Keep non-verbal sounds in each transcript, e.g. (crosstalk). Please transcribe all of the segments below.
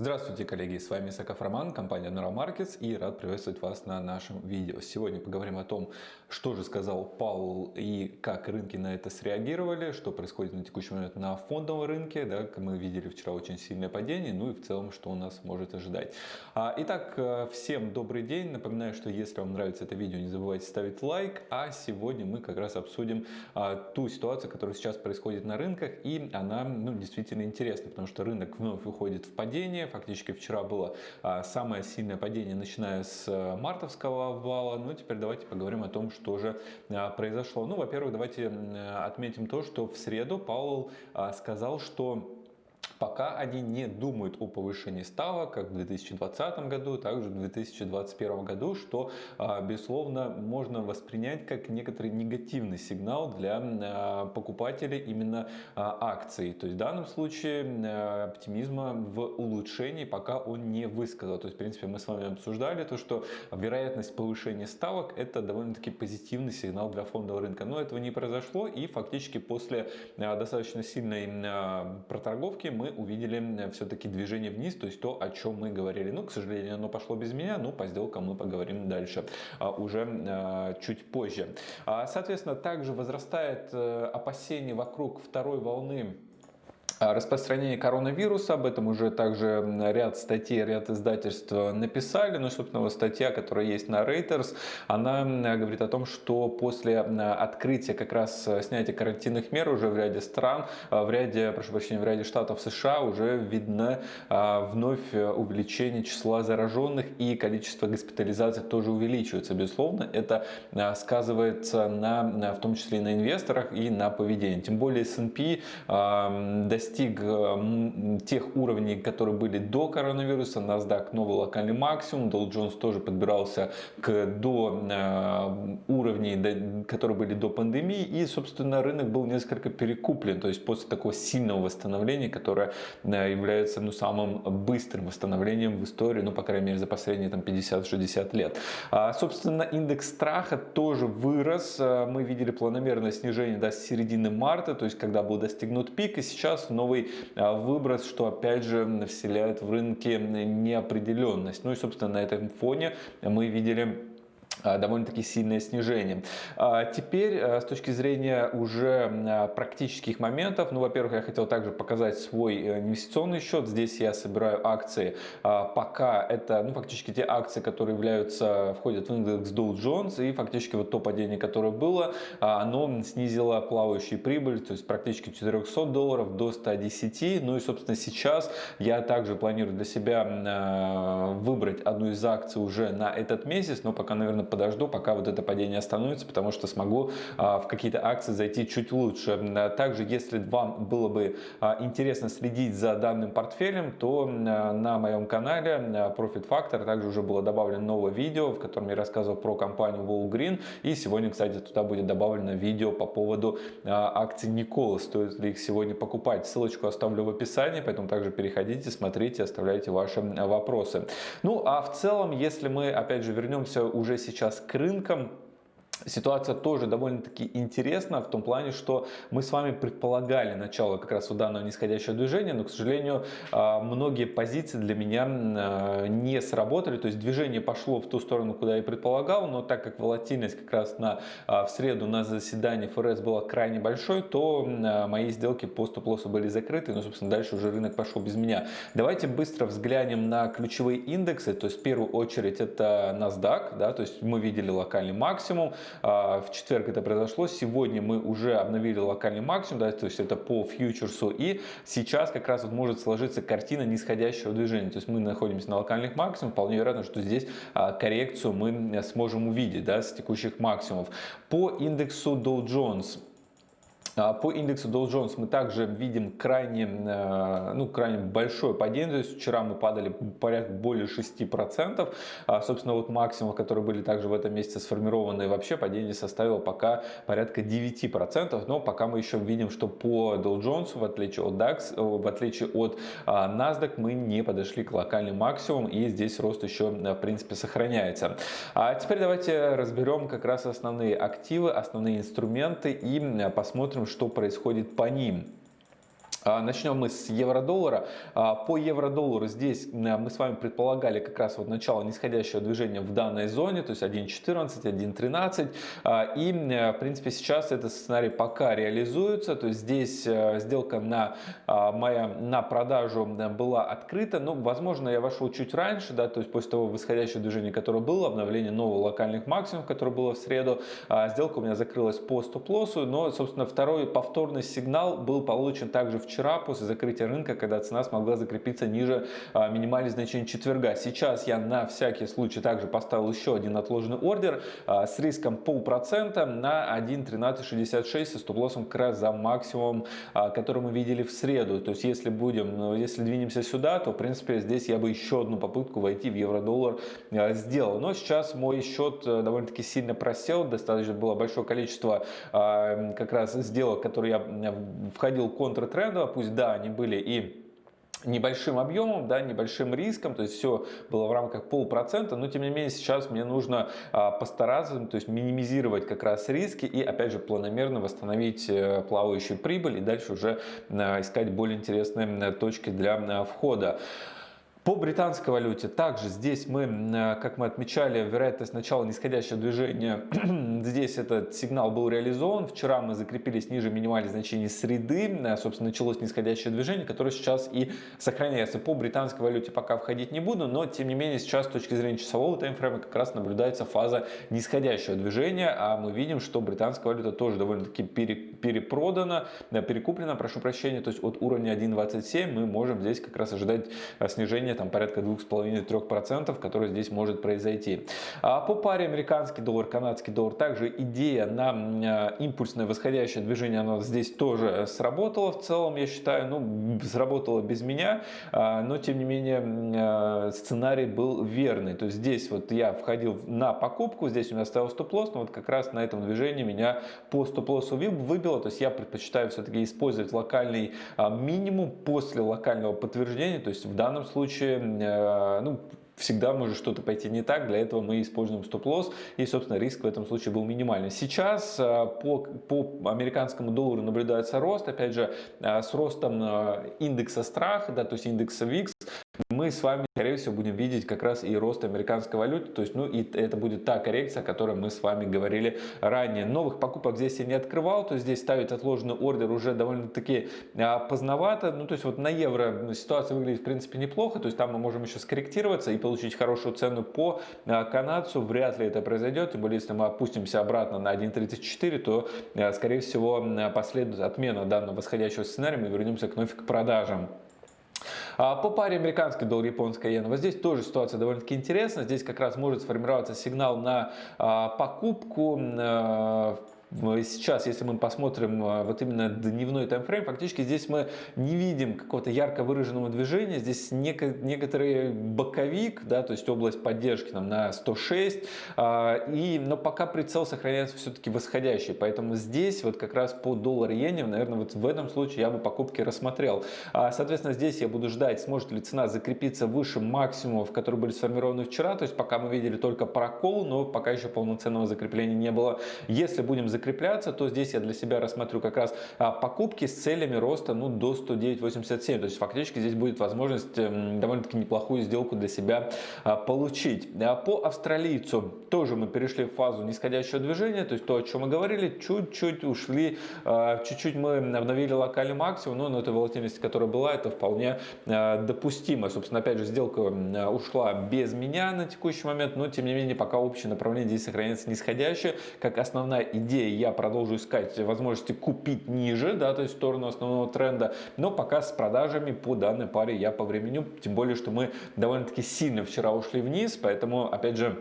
Здравствуйте, коллеги! С вами Саков Роман, компания Neural Markets и рад приветствовать вас на нашем видео. Сегодня поговорим о том, что же сказал Паул и как рынки на это среагировали, что происходит на текущий момент на фондовом рынке. Да, мы видели вчера очень сильное падение, ну и в целом, что у нас может ожидать. А, итак, э, всем добрый день. Напоминаю, что если вам нравится это видео, не забывайте ставить лайк. А сегодня мы как раз обсудим а, ту ситуацию, которая сейчас происходит на рынках. И она ну, действительно интересна, потому что рынок вновь выходит в падение Фактически вчера было а, самое сильное падение, начиная с э, мартовского обвала. Ну, теперь давайте поговорим о том, что же а, произошло. Ну, во-первых, давайте отметим то, что в среду Паул а, сказал, что пока они не думают о повышении ставок, как в 2020 году, также в 2021 году, что, а, безусловно, можно воспринять как некоторый негативный сигнал для а, покупателей именно а, акций. То есть в данном случае оптимизма в улучшении пока он не высказал. То есть, в принципе, мы с вами обсуждали то, что вероятность повышения ставок это довольно-таки позитивный сигнал для фондового рынка. Но этого не произошло и фактически после достаточно сильной проторговки мы увидели все-таки движение вниз, то есть то, о чем мы говорили. Ну, к сожалению, оно пошло без меня, но по сделкам мы поговорим дальше, а, уже а, чуть позже. А, соответственно, также возрастает э, опасение вокруг второй волны распространение коронавируса, об этом уже также ряд статей, ряд издательств написали, но, собственно, вот статья, которая есть на Reuters, она говорит о том, что после открытия как раз снятия карантинных мер уже в ряде стран, в ряде, прошу прощения, в ряде штатов США уже видно вновь увеличение числа зараженных и количество госпитализаций тоже увеличивается. Безусловно, это сказывается на, в том числе и на инвесторах и на поведении. Тем более S&P достиг достиг э, тех уровней, которые были до коронавируса. NASDAQ новый локальный максимум. Dow Jones тоже подбирался к до э, уровней, которые были до пандемии. И, собственно, рынок был несколько перекуплен. То есть после такого сильного восстановления, которое э, является ну, самым быстрым восстановлением в истории, ну, по крайней мере, за последние там, 50-60 лет. А, собственно, индекс страха тоже вырос. Мы видели планомерное снижение до середины марта, то есть когда был достигнут пик. И сейчас новый а, выброс, что опять же вселяет в рынке неопределенность. Ну и собственно на этом фоне мы видели довольно-таки сильное снижение. А, теперь с точки зрения уже практических моментов, ну, во-первых, я хотел также показать свой э, инвестиционный счет. Здесь я собираю акции, пока это, ну, фактически те акции, которые являются, входят в индекс Dow Jones, и фактически вот то падение, которое было, оно снизило плавающую прибыль, то есть практически 400 долларов до 110. Ну и, собственно, сейчас я также планирую для себя выбрать одну из акций уже на этот месяц, но пока, наверное, подожду, пока вот это падение остановится, потому что смогу а, в какие-то акции зайти чуть лучше. Также, если вам было бы а, интересно следить за данным портфелем, то на моем канале Profit Factor также уже было добавлено новое видео, в котором я рассказывал про компанию Walgreen. И сегодня, кстати, туда будет добавлено видео по поводу а, акций Никола. Стоит ли их сегодня покупать? Ссылочку оставлю в описании, поэтому также переходите, смотрите, оставляйте ваши вопросы. Ну, а в целом, если мы, опять же, вернемся уже сейчас сейчас к рынкам Ситуация тоже довольно-таки интересна в том плане, что мы с вами предполагали начало как раз у данного нисходящего движения, но, к сожалению, а, многие позиции для меня а, не сработали, то есть движение пошло в ту сторону, куда я предполагал, но так как волатильность как раз на, а, в среду на заседании ФРС была крайне большой, то мои сделки по стоп-лоссу были закрыты, но, собственно, дальше уже рынок пошел без меня. Давайте быстро взглянем на ключевые индексы, то есть в первую очередь это NASDAQ, да, то есть мы видели локальный максимум, в четверг это произошло. Сегодня мы уже обновили локальный максимум, да, то есть это по фьючерсу. И сейчас как раз вот может сложиться картина нисходящего движения. То есть мы находимся на локальных максимумах. Вполне вероятно, что здесь а, коррекцию мы сможем увидеть да, с текущих максимумов. По индексу Dow Jones а, по индексу Dow Jones мы также видим крайне, э, ну, крайне большое падение. То есть вчера мы падали порядка более 6%. А, собственно, вот максимум, которые были также в этом месяце сформированы, вообще падение составило пока порядка 9%. Но пока мы еще видим, что по Dow Jones, в отличие от DAX, э, в отличие от а, NASDAQ, мы не подошли к локальным максимумам. И здесь рост еще, э, в принципе, сохраняется. А теперь давайте разберем как раз основные активы, основные инструменты и посмотрим, что происходит по ним. А, начнем мы с евро-доллара. А, по евро-доллару здесь мы с вами предполагали как раз вот начало нисходящего движения в данной зоне, то есть 1.14, 1.13. А, и в принципе сейчас этот сценарий пока реализуется, то есть здесь э, сделка на, моя, на продажу была открыта, но возможно я вошел чуть раньше, да, то есть после того восходящего движения, которое было, обновление нового локальных максимумов, которое было в среду, сделка у меня закрылась по стоп-лоссу, но собственно второй повторный сигнал был получен также вчера вчера после закрытия рынка, когда цена смогла закрепиться ниже а, минимальных значений четверга. Сейчас я на всякий случай также поставил еще один отложенный ордер а, с риском полпроцента на 1.1366 со стоп-лоссом как раз за максимум, а, который мы видели в среду. То есть если будем, ну, если двинемся сюда, то в принципе здесь я бы еще одну попытку войти в евро-доллар сделал. Но сейчас мой счет э, довольно-таки сильно просел, достаточно было большое количество как раз сделок, которые я входил контртрендово, пусть да, они были и небольшим объемом, да, небольшим риском, то есть все было в рамках полпроцента, но тем не менее сейчас мне нужно а, постараться, то есть минимизировать как раз риски и опять же планомерно восстановить а, плавающую прибыль и дальше уже а, искать более интересные точки для а, входа. По британской валюте также здесь мы, э, как мы отмечали, вероятность начала нисходящего движения, (clears throat) здесь этот сигнал был реализован. Вчера мы закрепились ниже минимальных значений среды, э, собственно, началось нисходящее движение, которое сейчас и сохраняется. По британской валюте пока входить не буду, но тем не менее сейчас с точки зрения часового таймфрейма как раз наблюдается фаза нисходящего движения, а мы видим, что британская валюта тоже довольно-таки перепродана, э, перекуплена, прошу прощения, то есть от уровня 1.27 мы можем здесь как раз ожидать снижения там порядка 2,5-3%, который здесь может произойти. А по паре американский доллар, канадский доллар, также идея на а, импульсное восходящее движение, оно здесь тоже сработала в целом, я считаю, ну, сработало без меня, а, но тем не менее а, сценарий был верный. То есть здесь вот я входил на покупку, здесь у меня стоял стоп-лосс, но вот как раз на этом движении меня по стоп-лоссу выбило, то есть я предпочитаю все-таки использовать локальный минимум после локального подтверждения, то есть в данном случае случае, э, ну, всегда может что-то пойти не так, для этого мы используем стоп-лосс, и, собственно, риск в этом случае был минимальный. Сейчас э, по, по американскому доллару наблюдается рост, опять же, э, с ростом индекса страха, да, то есть индекса VIX, мы с вами, скорее всего, будем видеть как раз и рост американской валюты, то есть, ну, и это будет та коррекция, о которой мы с вами говорили ранее. Новых покупок здесь я не открывал, то есть здесь ставить отложенный ордер уже довольно-таки а, поздновато, ну, то есть вот на евро ситуация выглядит, в принципе, неплохо, то есть там мы можем еще скорректироваться и получить хорошую цену по а, канадцу, вряд ли это произойдет, тем более, если мы опустимся обратно на 1.34, то, а, скорее всего, последует отмена данного восходящего сценария, мы вернемся к вновь к продажам. А по паре американский доллар, японская иена, вот здесь тоже ситуация довольно-таки интересная. Здесь как раз может сформироваться сигнал на а, покупку а, Сейчас, если мы посмотрим а, вот именно дневной таймфрейм, фактически здесь мы не видим какого-то ярко выраженного движения. Здесь некоторый боковик, да, то есть область поддержки там, на 106, а, и, но пока прицел сохраняется все-таки восходящий. Поэтому здесь вот как раз по доллар иене, наверное, вот в этом случае я бы покупки рассмотрел. А, соответственно, здесь я буду ждать, сможет ли цена закрепиться выше максимумов, которые были сформированы вчера. То есть пока мы видели только прокол, но пока еще полноценного закрепления не было. Если будем закрепляться закрепляться, то здесь я для себя рассмотрю как раз а, покупки с целями роста ну, до 109.87. То есть фактически здесь будет возможность эм, довольно-таки неплохую сделку для себя а, получить. А по австралийцу тоже мы перешли в фазу нисходящего движения, то есть то, о чем мы говорили, чуть-чуть ушли, чуть-чуть мы обновили локальный максимум, но на этой волатильности, которая была, это вполне допустимо. Собственно, опять же, сделка ушла без меня на текущий момент, но тем не менее пока общее направление здесь сохраняется нисходящее, как основная идея я продолжу искать возможности купить ниже, да, то есть в сторону основного тренда, но пока с продажами по данной паре я повременю, тем более, что мы довольно-таки сильно вчера ушли вниз, поэтому, опять же,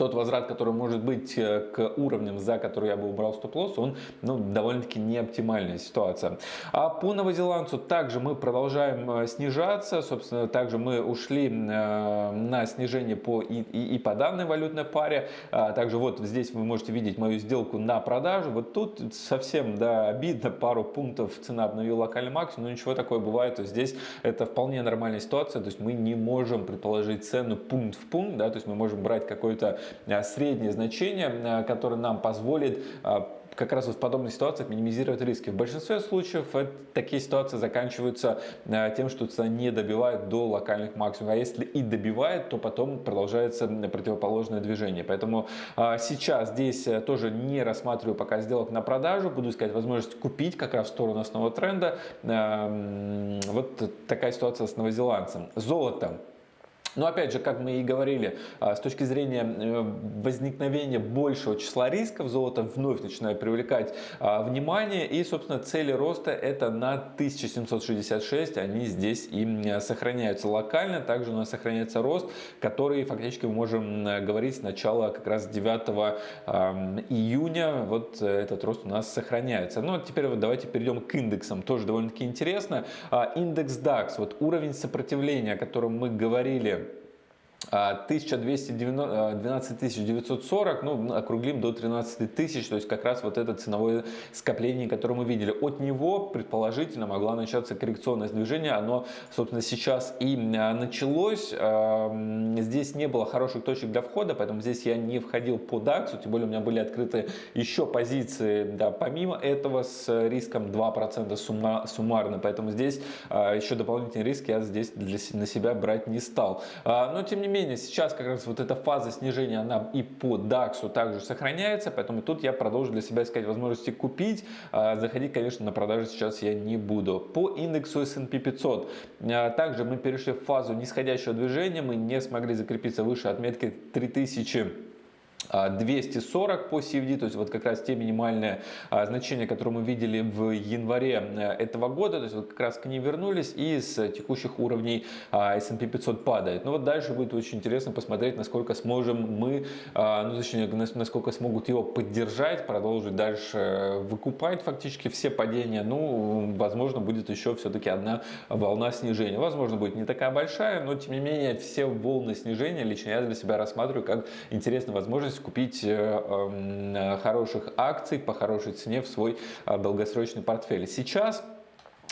тот возврат, который может быть э, к уровням, за которые я бы убрал стоп-лосс, он ну, довольно-таки не оптимальная ситуация. А по новозеландцу также мы продолжаем э, снижаться. Собственно, также мы ушли э, на снижение по и, и, и по данной валютной паре. А также вот здесь вы можете видеть мою сделку на продажу. Вот тут совсем да, обидно, пару пунктов цена обновила локальный максимум, но ничего такое бывает. То здесь это вполне нормальная ситуация. То есть мы не можем предположить цену пункт в пункт, да, то есть мы можем брать какой-то среднее значение, э, которое нам позволит э, как раз в подобных ситуациях минимизировать риски. В большинстве случаев такие ситуации заканчиваются тем, что цена не добивает до локальных максимумов. А если и добивает, то потом продолжается противоположное движение. Поэтому сейчас здесь тоже не рассматриваю пока сделок на продажу. Буду искать возможность купить как раз в сторону основного тренда. Вот такая ситуация с новозеландцем. Золото. Но опять же, как мы и говорили, а, с точки зрения э, возникновения большего числа рисков, золото вновь начинает привлекать а, внимание. И, собственно, цели роста это на 1766, они здесь и сохраняются локально. Также у нас сохраняется рост, который фактически мы можем говорить с начала как раз 9 июня. Вот этот рост у нас сохраняется. Ну, теперь вот давайте перейдем к индексам. Тоже довольно-таки интересно. А, индекс DAX, вот уровень сопротивления, о котором мы говорили 1212 940, ну, округлим до 13 тысяч, то есть как раз вот это ценовое скопление, которое мы видели. От него, предположительно, могла начаться коррекционное движение, оно, собственно, сейчас и а, началось. Здесь не было хороших точек для входа, поэтому здесь я не входил по DAX, тем более у меня были открыты еще позиции, да, помимо этого, с риском 2% суммарно, поэтому здесь а, еще дополнительный риск я здесь для, на себя брать не стал. А, но, тем не менее, сейчас как раз вот эта фаза снижения, она и по DAX также сохраняется, поэтому тут я продолжу для себя искать возможности купить. А, заходить, конечно, на продажи сейчас я не буду. По индексу S&P 500, а, также мы перешли в фазу нисходящего движения, мы не смогли закрепиться выше отметки 3000 240 по CFD, то есть вот как раз те минимальные а, значения, которые мы видели в январе э, этого года, то есть вот как раз к ним вернулись и с текущих уровней а, S&P 500 падает. Но вот дальше будет очень интересно посмотреть, насколько сможем мы, а, ну точнее, насколько смогут его поддержать, продолжить дальше выкупать фактически все падения. Ну, возможно, будет еще все-таки одна волна снижения. Возможно, будет не такая большая, но тем не менее все волны снижения лично я для себя рассматриваю как интересную возможность купить э, эм, хороших акций по хорошей цене в свой э, долгосрочный портфель. Сейчас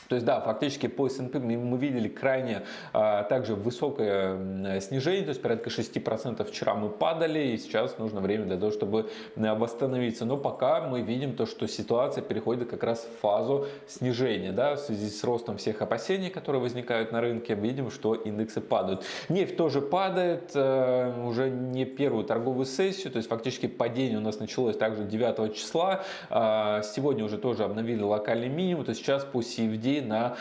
то есть, да, фактически по S&P мы видели крайне а, также высокое снижение, то есть порядка 6% вчера мы падали, и сейчас нужно время для того, чтобы восстановиться. Но пока мы видим то, что ситуация переходит как раз в фазу снижения, да, в связи с ростом всех опасений, которые возникают на рынке, видим, что индексы падают. Нефть тоже падает, э, уже не первую торговую сессию, то есть фактически падение у нас началось также 9 числа, а, сегодня уже тоже обновили локальный минимум, то есть сейчас по CFD на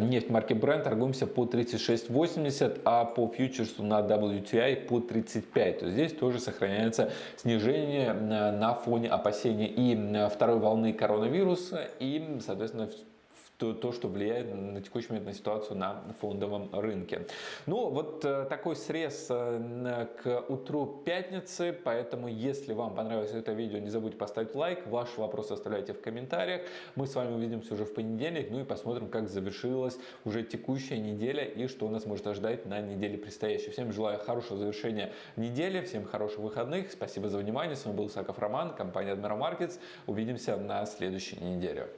нефть марки Brent торгуемся по 36.80, а по фьючерсу на WTI по 35. То есть здесь тоже сохраняется снижение на фоне опасений и второй волны коронавируса и, соответственно, то, то, что влияет на текущий момент на ситуацию на фондовом рынке. Ну, вот э, такой срез э, к утру пятницы, поэтому если вам понравилось это видео, не забудьте поставить лайк, ваши вопросы оставляйте в комментариях. Мы с вами увидимся уже в понедельник, ну и посмотрим, как завершилась уже текущая неделя и что нас может ожидать на неделе предстоящей. Всем желаю хорошего завершения недели, всем хороших выходных, спасибо за внимание, с вами был Саков Роман, компания Admiral Markets, увидимся на следующей неделе.